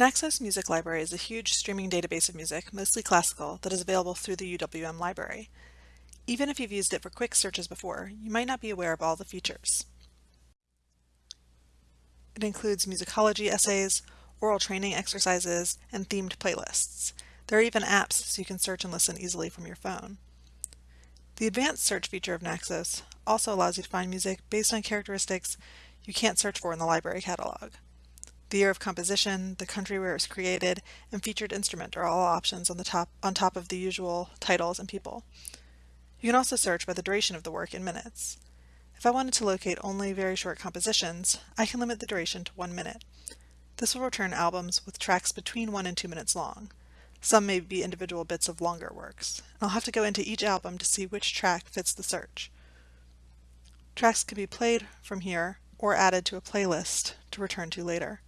Naxos Music Library is a huge streaming database of music, mostly classical, that is available through the UWM library. Even if you've used it for quick searches before, you might not be aware of all the features. It includes musicology essays, aural training exercises, and themed playlists. There are even apps so you can search and listen easily from your phone. The advanced search feature of Naxos also allows you to find music based on characteristics you can't search for in the library catalog. The year of composition, the country where it was created, and featured instrument are all options on the top on top of the usual titles and people. You can also search by the duration of the work in minutes. If I wanted to locate only very short compositions, I can limit the duration to one minute. This will return albums with tracks between one and two minutes long. Some may be individual bits of longer works. I'll have to go into each album to see which track fits the search. Tracks can be played from here or added to a playlist to return to later.